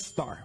star.